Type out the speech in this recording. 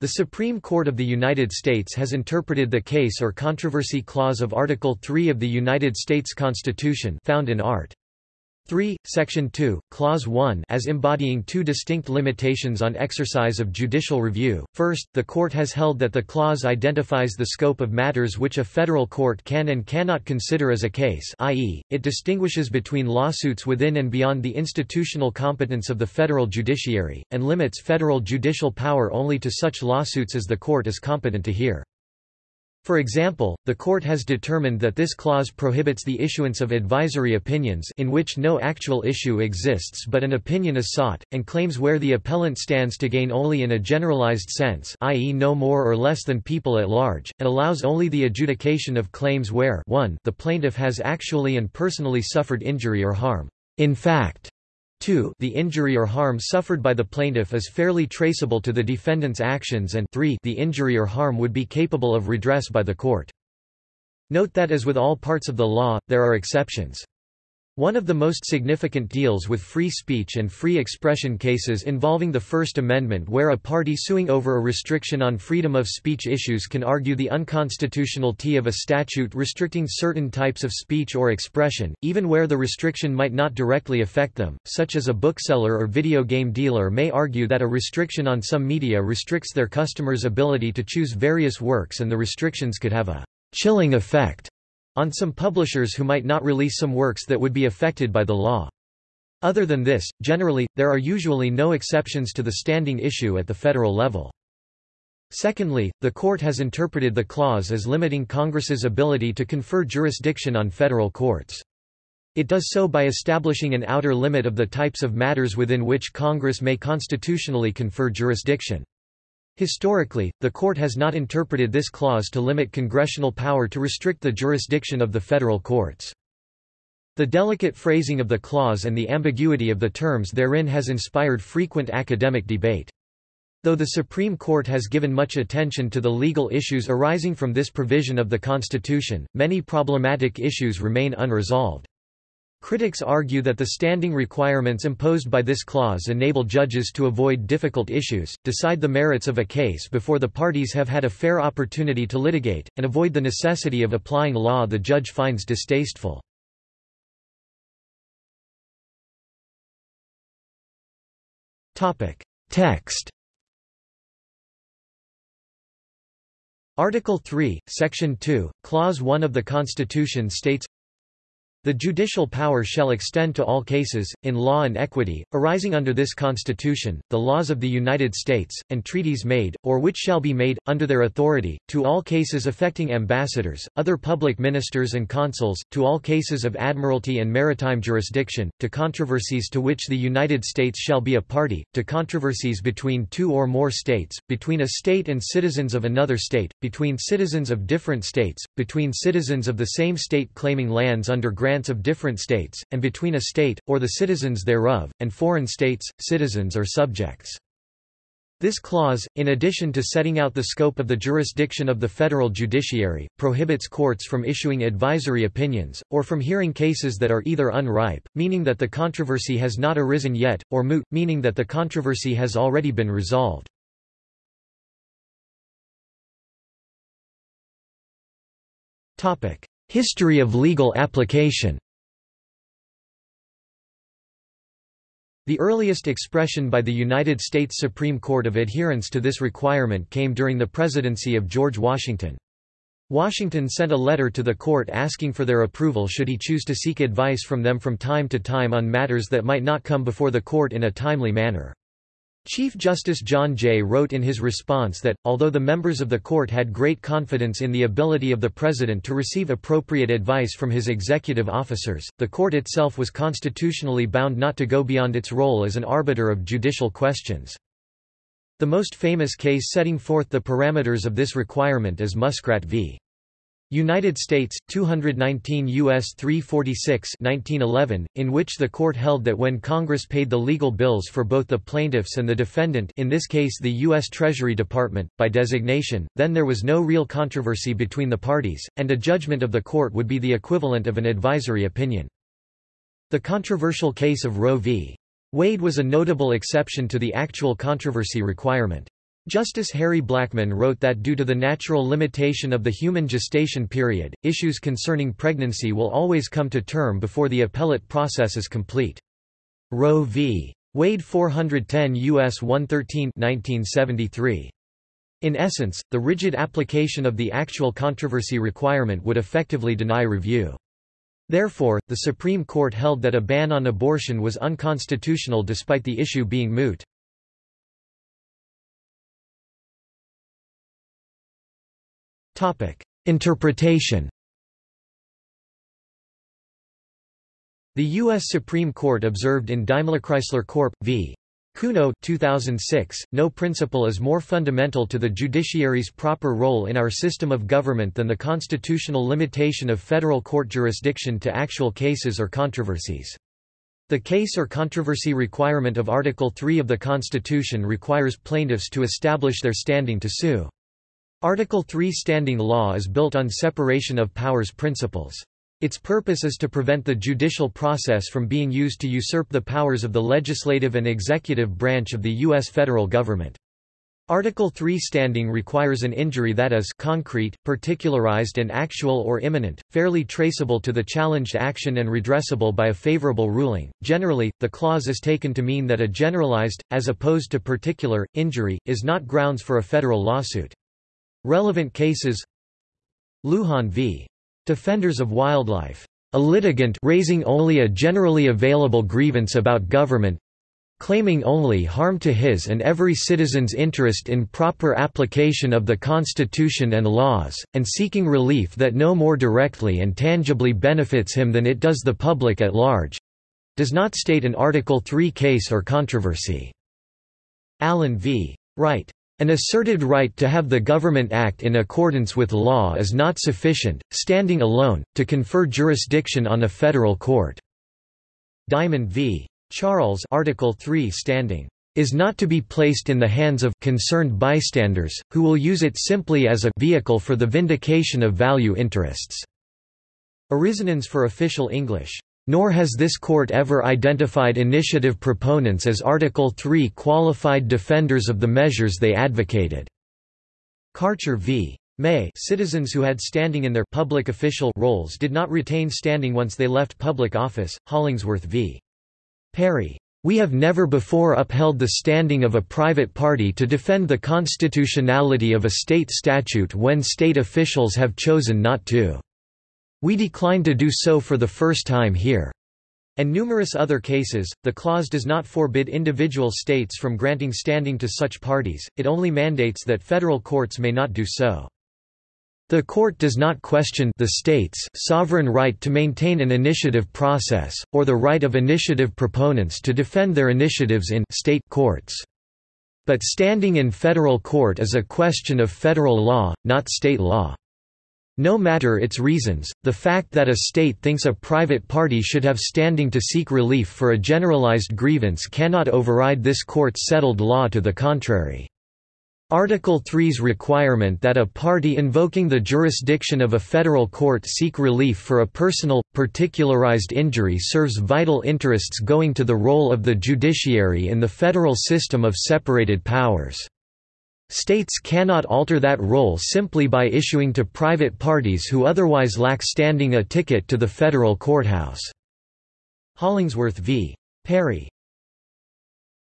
The Supreme Court of the United States has interpreted the case or controversy clause of Article 3 of the United States Constitution found in Art. 3, Section 2, Clause 1 as embodying two distinct limitations on exercise of judicial review. First, the court has held that the clause identifies the scope of matters which a federal court can and cannot consider as a case i.e., it distinguishes between lawsuits within and beyond the institutional competence of the federal judiciary, and limits federal judicial power only to such lawsuits as the court is competent to hear. For example, the court has determined that this clause prohibits the issuance of advisory opinions in which no actual issue exists but an opinion is sought, and claims where the appellant stands to gain only in a generalized sense i.e. no more or less than people at large, and allows only the adjudication of claims where 1 the plaintiff has actually and personally suffered injury or harm. In fact, 2 the injury or harm suffered by the plaintiff is fairly traceable to the defendant's actions and 3 the injury or harm would be capable of redress by the court. Note that as with all parts of the law, there are exceptions. One of the most significant deals with free speech and free expression cases involving the First Amendment where a party suing over a restriction on freedom of speech issues can argue the unconstitutionality of a statute restricting certain types of speech or expression, even where the restriction might not directly affect them, such as a bookseller or video game dealer may argue that a restriction on some media restricts their customers' ability to choose various works and the restrictions could have a chilling effect on some publishers who might not release some works that would be affected by the law. Other than this, generally, there are usually no exceptions to the standing issue at the federal level. Secondly, the court has interpreted the clause as limiting Congress's ability to confer jurisdiction on federal courts. It does so by establishing an outer limit of the types of matters within which Congress may constitutionally confer jurisdiction. Historically, the court has not interpreted this clause to limit congressional power to restrict the jurisdiction of the federal courts. The delicate phrasing of the clause and the ambiguity of the terms therein has inspired frequent academic debate. Though the Supreme Court has given much attention to the legal issues arising from this provision of the Constitution, many problematic issues remain unresolved. Critics argue that the standing requirements imposed by this clause enable judges to avoid difficult issues, decide the merits of a case before the parties have had a fair opportunity to litigate, and avoid the necessity of applying law the judge finds distasteful. Text Article 3, Section 2, Clause 1 of the Constitution states the judicial power shall extend to all cases, in law and equity, arising under this Constitution, the laws of the United States, and treaties made, or which shall be made, under their authority, to all cases affecting ambassadors, other public ministers and consuls, to all cases of admiralty and maritime jurisdiction, to controversies to which the United States shall be a party, to controversies between two or more states, between a state and citizens of another state, between citizens of different states, between citizens of the same state claiming lands under grant grants of different states, and between a state, or the citizens thereof, and foreign states, citizens or subjects. This clause, in addition to setting out the scope of the jurisdiction of the federal judiciary, prohibits courts from issuing advisory opinions, or from hearing cases that are either unripe, meaning that the controversy has not arisen yet, or moot, meaning that the controversy has already been resolved. History of legal application The earliest expression by the United States Supreme Court of adherence to this requirement came during the presidency of George Washington. Washington sent a letter to the court asking for their approval should he choose to seek advice from them from time to time on matters that might not come before the court in a timely manner. Chief Justice John Jay wrote in his response that, although the members of the court had great confidence in the ability of the President to receive appropriate advice from his executive officers, the court itself was constitutionally bound not to go beyond its role as an arbiter of judicial questions. The most famous case setting forth the parameters of this requirement is Muskrat v. United States, 219 U.S. 346 1911, in which the court held that when Congress paid the legal bills for both the plaintiffs and the defendant in this case the U.S. Treasury Department, by designation, then there was no real controversy between the parties, and a judgment of the court would be the equivalent of an advisory opinion. The controversial case of Roe v. Wade was a notable exception to the actual controversy requirement. Justice Harry Blackmun wrote that due to the natural limitation of the human gestation period, issues concerning pregnancy will always come to term before the appellate process is complete. Roe v. Wade 410 U.S. 113 1973. In essence, the rigid application of the actual controversy requirement would effectively deny review. Therefore, the Supreme Court held that a ban on abortion was unconstitutional despite the issue being moot. Interpretation The U.S. Supreme Court observed in DaimlerChrysler Corp. v. Cuno 2006, no principle is more fundamental to the judiciary's proper role in our system of government than the constitutional limitation of federal court jurisdiction to actual cases or controversies. The case or controversy requirement of Article 3 of the Constitution requires plaintiffs to establish their standing to sue. Article 3 standing law is built on separation of powers principles. Its purpose is to prevent the judicial process from being used to usurp the powers of the legislative and executive branch of the U.S. federal government. Article 3 standing requires an injury that is concrete, particularized and actual or imminent, fairly traceable to the challenged action and redressable by a favorable ruling. Generally, the clause is taken to mean that a generalized, as opposed to particular, injury, is not grounds for a federal lawsuit. Relevant cases Lujan v. Defenders of Wildlife. A litigant raising only a generally available grievance about government claiming only harm to his and every citizen's interest in proper application of the Constitution and laws, and seeking relief that no more directly and tangibly benefits him than it does the public at large—does not state an Article 3 case or controversy. Allen v. Wright. An asserted right to have the government act in accordance with law is not sufficient, standing alone, to confer jurisdiction on a federal court. Diamond v. Charles Article 3 standing is not to be placed in the hands of concerned bystanders, who will use it simply as a vehicle for the vindication of value interests. Arizonans for official English nor has this court ever identified initiative proponents as Article 3 qualified defenders of the measures they advocated. Karcher v. May citizens who had standing in their public official roles did not retain standing once they left public office, Hollingsworth v. Perry. We have never before upheld the standing of a private party to defend the constitutionality of a state statute when state officials have chosen not to. We decline to do so for the first time here. And numerous other cases, the clause does not forbid individual states from granting standing to such parties, it only mandates that federal courts may not do so. The court does not question the state's sovereign right to maintain an initiative process, or the right of initiative proponents to defend their initiatives in state courts. But standing in federal court is a question of federal law, not state law. No matter its reasons, the fact that a state thinks a private party should have standing to seek relief for a generalized grievance cannot override this court's settled law to the contrary. Article 3's requirement that a party invoking the jurisdiction of a federal court seek relief for a personal, particularized injury serves vital interests going to the role of the judiciary in the federal system of separated powers. States cannot alter that role simply by issuing to private parties who otherwise lack standing a ticket to the federal courthouse. Hollingsworth v. Perry